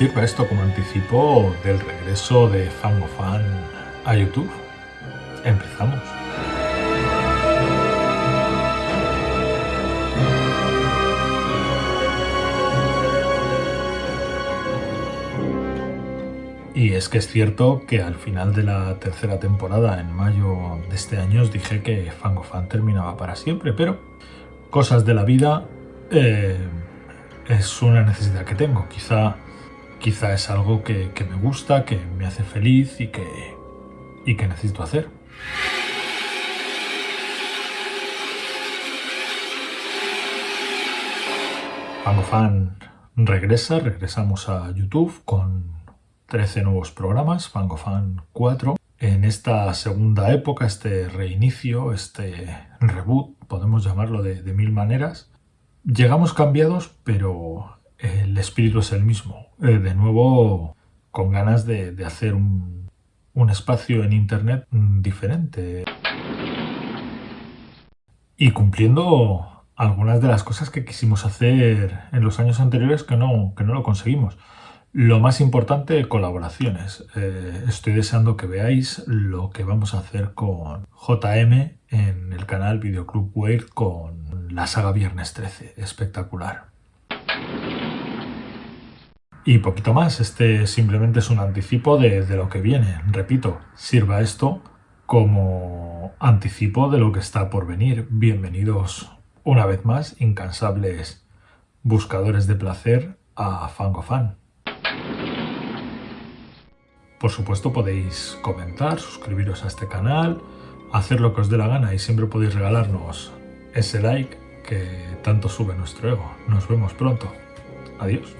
sirva esto como anticipo del regreso de Fangofan a YouTube. Empezamos. Y es que es cierto que al final de la tercera temporada, en mayo de este año, os dije que Fangofan terminaba para siempre, pero cosas de la vida eh, es una necesidad que tengo. Quizá, quizá es algo que, me gusta, que me hace feliz y que, necesito hacer. Fangofan regresa, regresamos a YouTube con 13 nuevos programas, Fangofan 4. En esta segunda época, este reinicio, este reboot, podemos llamarlo de, mil maneras, llegamos cambiados, pero el espíritu es el mismo. Eh, de nuevo, con ganas de, hacer un, espacio en Internet diferente. Y cumpliendo algunas de las cosas que quisimos hacer en los años anteriores que no, que no lo conseguimos. Lo más importante, colaboraciones. Eh, estoy deseando que veáis lo que vamos a hacer con JM en el canal Videoclub Weird con la saga Viernes 13. Espectacular. Y poquito más, este simplemente es un anticipo de, lo que viene. Repito, sirva esto como anticipo de lo que está por venir. Bienvenidos una vez más, incansables buscadores de placer a Fangofan. Por supuesto podéis comentar, suscribiros a este canal, hacer lo que os dé la gana y siempre podéis regalarnos ese like que tanto sube nuestro ego. Nos vemos pronto. Adiós.